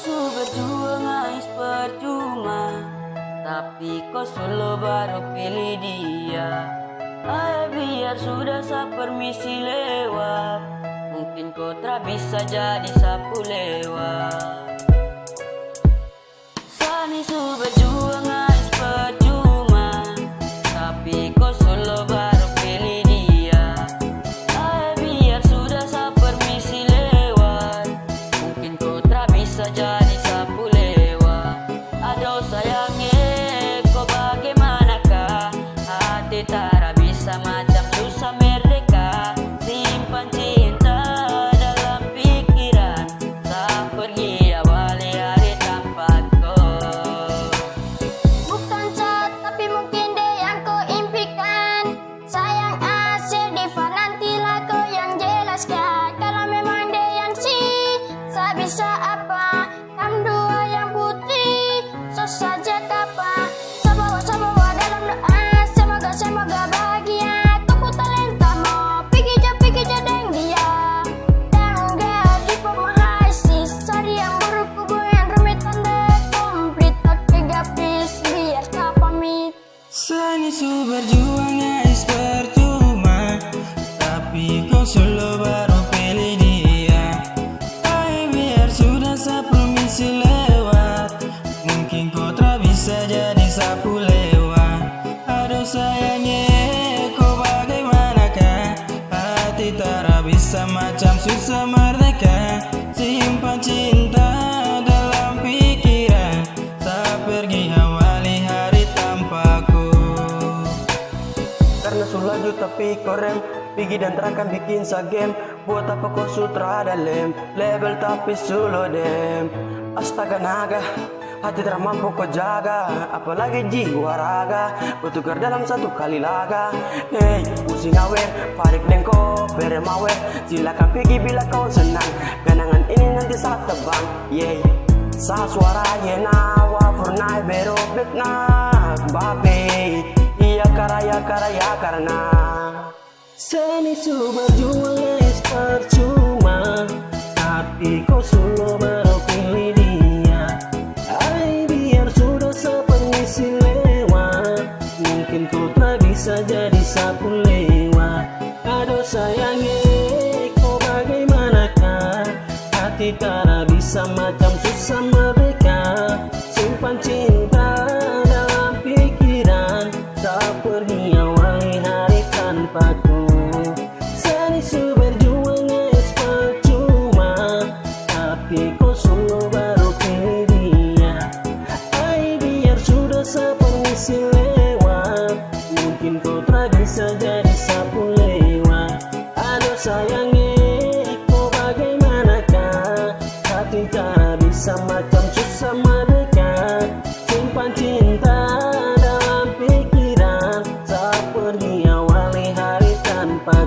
su berjuang ais percuma. Tapi kau selalu baru pilih dia. Ayo biar sudah sa permisi lewat. Mungkin kau tak bisa jadi sapu lewat Selalu baru pilih dia. Ayo biar sudah sa promisi lewat Mungkin kau tak bisa jadi sapu lewat. Aduh sayangnya kau bagaimanakah? Hati tak bisa macam susah merdeka. Simpan cinta dalam pikiran Tak pergi awali hari tanpaku. Karena sulaju tapi korem Pigi dan terakan bikin sa game. Buat apa kau sutra dalam Label tapi solo dem. Astaga naga. Hati tak mampu kau jaga. Apalagi jiwa raga. Bertukar dalam satu kali laga. Hey, pusing awer Farik dengko, bere mawer Silakan pergi bila kau senang. Kenangan ini nanti saat tebang Yay Sa suara yena Wafurnai bero na Babe Iya karaya karaya karena Seni su berjuang guys percuma Tapi kau baru pilih dia. Ay biar sudah sepermisi lewat Mungkin kau tak bisa jadi sapu lewat. Aduh sayangnya kau bagaimanakah? Hati tak sayangi Kau bagaimanakah? Hati tak bisa macam susah mereka. Simpan cinta dalam pikiran Saat pergi awali hari tanpa